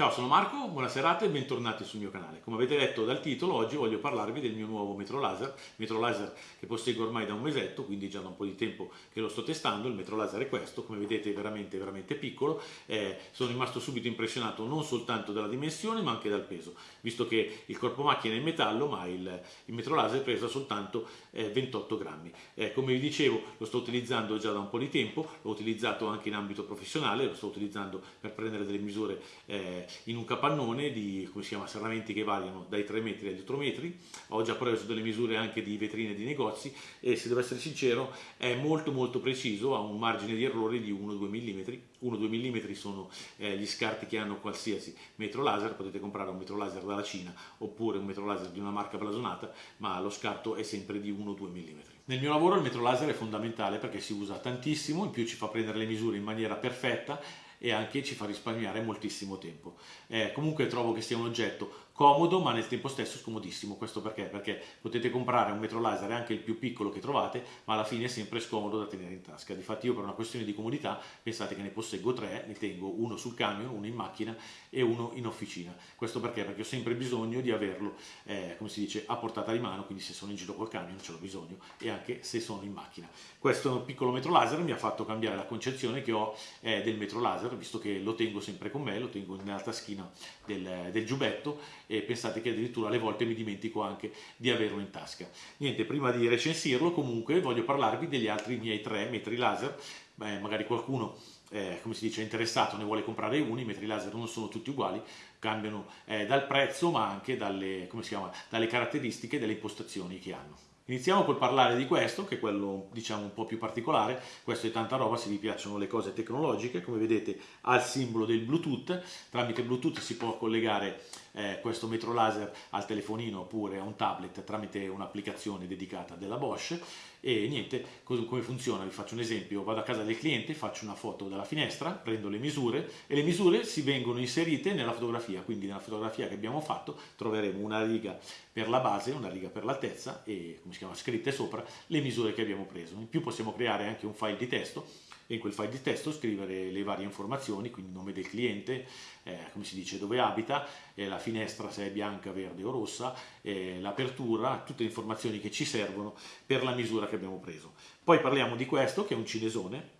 Ciao, sono Marco, buona serata e bentornati sul mio canale. Come avete letto dal titolo, oggi voglio parlarvi del mio nuovo metro laser, metro laser che posseggo ormai da un mesetto, quindi già da un po' di tempo che lo sto testando. Il metro laser è questo, come vedete è veramente, veramente piccolo. Eh, sono rimasto subito impressionato non soltanto dalla dimensione ma anche dal peso, visto che il corpo macchina è in metallo ma il, il metro laser pesa soltanto eh, 28 grammi. Eh, come vi dicevo, lo sto utilizzando già da un po' di tempo, l'ho utilizzato anche in ambito professionale, lo sto utilizzando per prendere delle misure eh, in un capannone di come si chiama, serramenti che variano dai 3 metri agli 8 metri, ho già preso delle misure anche di vetrine di negozi e se devo essere sincero è molto molto preciso, ha un margine di errore di 1-2 mm, 1-2 mm sono eh, gli scarti che hanno qualsiasi metro laser, potete comprare un metro laser dalla Cina oppure un metro laser di una marca blasonata, ma lo scarto è sempre di 1-2 mm. Nel mio lavoro il metro laser è fondamentale perché si usa tantissimo, in più ci fa prendere le misure in maniera perfetta e anche ci fa risparmiare moltissimo tempo. Eh, comunque trovo che sia un oggetto comodo ma nel tempo stesso scomodissimo, questo perché? Perché potete comprare un metro laser anche il più piccolo che trovate ma alla fine è sempre scomodo da tenere in tasca, difatti io per una questione di comodità pensate che ne posseggo tre, ne tengo uno sul camion, uno in macchina e uno in officina, questo perché? Perché ho sempre bisogno di averlo, eh, come si dice, a portata di mano, quindi se sono in giro col camion ce l'ho bisogno e anche se sono in macchina. Questo piccolo metro laser mi ha fatto cambiare la concezione che ho eh, del metro laser, visto che lo tengo sempre con me, lo tengo nella taschina del, del giubbetto e pensate che addirittura alle volte mi dimentico anche di averlo in tasca. Niente, prima di recensirlo comunque voglio parlarvi degli altri miei tre metri laser, Beh, magari qualcuno eh, come si dice, interessato ne vuole comprare uno, i metri laser non sono tutti uguali, cambiano eh, dal prezzo ma anche dalle, chiama, dalle caratteristiche e delle impostazioni che hanno. Iniziamo col parlare di questo, che è quello diciamo un po' più particolare, questo è tanta roba se vi piacciono le cose tecnologiche, come vedete ha il simbolo del Bluetooth, tramite Bluetooth si può collegare eh, questo metro laser al telefonino oppure a un tablet tramite un'applicazione dedicata della Bosch e niente, come funziona? Vi faccio un esempio, vado a casa del cliente, faccio una foto dalla finestra, prendo le misure e le misure si vengono inserite nella fotografia, quindi nella fotografia che abbiamo fatto troveremo una riga per la base, una riga per l'altezza e come si chiama scritte sopra le misure che abbiamo preso. In più possiamo creare anche un file di testo e in quel file di testo scrivere le varie informazioni, quindi il nome del cliente, eh, come si dice, dove abita, eh, la finestra se è bianca, verde o rossa, eh, l'apertura, tutte le informazioni che ci servono per la misura che abbiamo preso. Poi parliamo di questo che è un cinesone,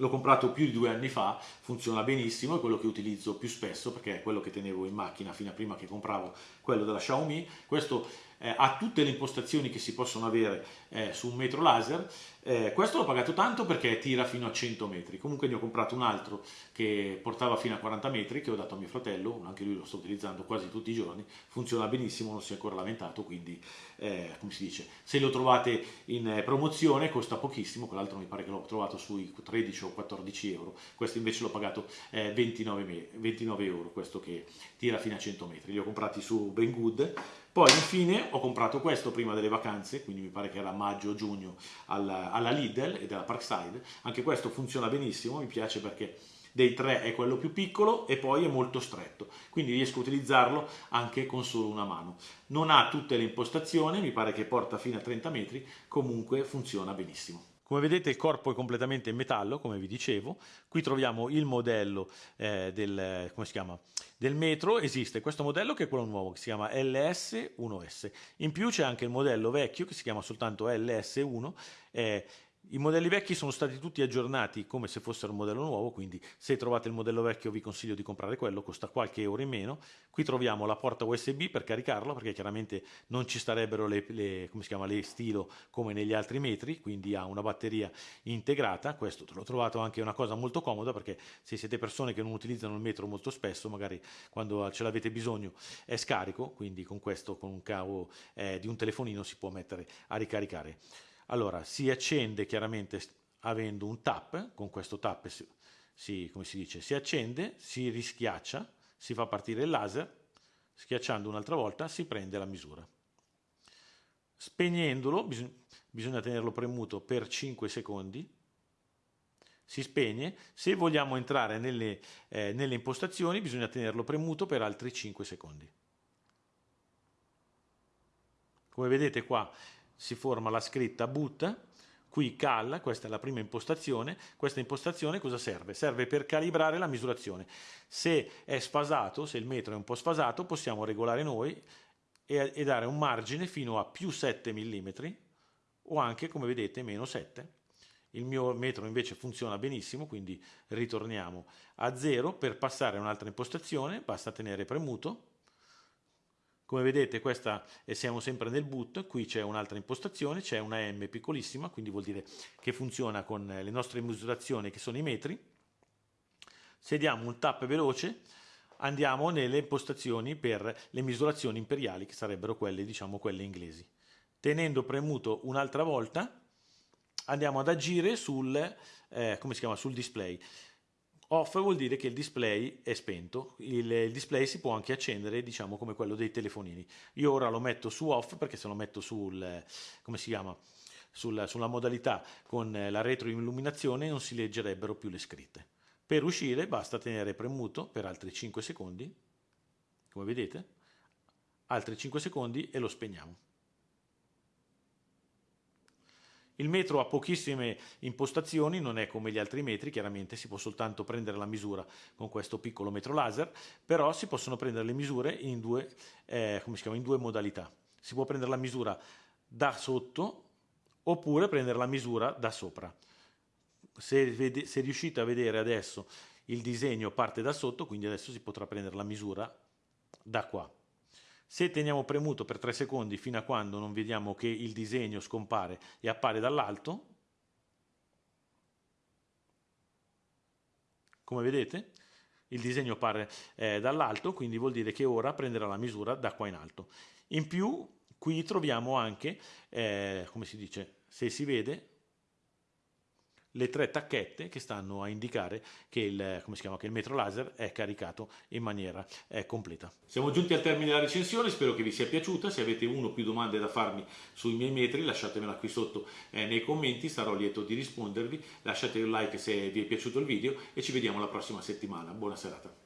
L'ho comprato più di due anni fa, funziona benissimo, è quello che utilizzo più spesso perché è quello che tenevo in macchina fino a prima che compravo quello della Xiaomi. Questo eh, ha tutte le impostazioni che si possono avere eh, su un metro laser. Eh, questo l'ho pagato tanto perché tira fino a 100 metri. Comunque ne ho comprato un altro che portava fino a 40 metri che ho dato a mio fratello, anche lui lo sto utilizzando quasi tutti i giorni, funziona benissimo, non si è ancora lamentato, quindi eh, come si dice, se lo trovate in eh, promozione costa pochissimo, quell'altro mi pare che l'ho trovato sui 13 o 14 euro, questo invece l'ho pagato 29, eh, 29 euro, questo che tira fino a 100 metri. Li ho comprati su Banggood poi infine ho comprato questo prima delle vacanze, quindi mi pare che era maggio-giugno alla, alla Lidl e della Parkside. Anche questo funziona benissimo, mi piace perché dei tre è quello più piccolo e poi è molto stretto, quindi riesco a utilizzarlo anche con solo una mano. Non ha tutte le impostazioni, mi pare che porta fino a 30 metri, comunque funziona benissimo. Come vedete il corpo è completamente in metallo, come vi dicevo. Qui troviamo il modello eh, del, del, metro, esiste questo modello che è quello nuovo, che si chiama LS1S. In più c'è anche il modello vecchio che si chiama soltanto LS1, eh, i modelli vecchi sono stati tutti aggiornati come se fossero un modello nuovo, quindi se trovate il modello vecchio vi consiglio di comprare quello, costa qualche euro in meno. Qui troviamo la porta USB per caricarlo, perché chiaramente non ci starebbero le, le, come chiama, le stilo come negli altri metri, quindi ha una batteria integrata. Questo l'ho trovato anche una cosa molto comoda, perché se siete persone che non utilizzano il metro molto spesso, magari quando ce l'avete bisogno è scarico, quindi con questo, con un cavo eh, di un telefonino si può mettere a ricaricare. Allora, si accende chiaramente avendo un tap, con questo tap si, si, come si dice, si accende, si rischiaccia, si fa partire il laser, schiacciando un'altra volta si prende la misura. Spegnendolo, bisog bisogna tenerlo premuto per 5 secondi, si spegne, se vogliamo entrare nelle, eh, nelle impostazioni bisogna tenerlo premuto per altri 5 secondi. Come vedete qua si forma la scritta boot, qui cal, questa è la prima impostazione, questa impostazione cosa serve? Serve per calibrare la misurazione. Se è sfasato, se il metro è un po' sfasato, possiamo regolare noi e, e dare un margine fino a più 7 mm o anche, come vedete, meno 7 il mio metro invece funziona benissimo, quindi ritorniamo a 0. Per passare a un'altra impostazione basta tenere premuto. Come vedete questa e siamo sempre nel boot, qui c'è un'altra impostazione, c'è una M piccolissima, quindi vuol dire che funziona con le nostre misurazioni che sono i metri. Se diamo un tap veloce andiamo nelle impostazioni per le misurazioni imperiali che sarebbero quelle, diciamo, quelle inglesi. Tenendo premuto un'altra volta andiamo ad agire sul, eh, sul display. Off vuol dire che il display è spento, il, il, display si può anche accendere, diciamo come quello dei telefonini. Io ora lo metto su off perché se lo metto sul, come si chiama, sul, sulla modalità con la retroilluminazione non si leggerebbero più le scritte. Per uscire basta tenere premuto per altri 5 secondi, come vedete, altri 5 secondi e lo spegniamo. Il metro ha pochissime impostazioni, non è come gli altri metri, chiaramente si può soltanto prendere la misura con questo piccolo metro laser, però si possono prendere le misure in due, eh, chiama, in due modalità. Si può prendere la misura da sotto oppure prendere la misura da sopra. Se, se riuscite a vedere adesso il disegno parte da sotto, quindi adesso si potrà prendere la misura da qua. Se teniamo premuto per 3 secondi fino a quando non vediamo che il disegno scompare e appare dall'alto, come vedete il disegno appare eh, dall'alto, quindi vuol dire che ora prenderà la misura da qua in alto. In più qui troviamo anche, eh, come si dice, se si vede, le tre tacchette che stanno a indicare che il, chiama, che il metro laser è caricato in maniera eh, completa. Siamo giunti al termine della recensione, spero che vi sia piaciuta, se avete uno o più domande da farmi sui miei metri lasciatemela qui sotto eh, nei commenti, sarò lieto di rispondervi, lasciate un like se vi è piaciuto il video e ci vediamo la prossima settimana, buona serata.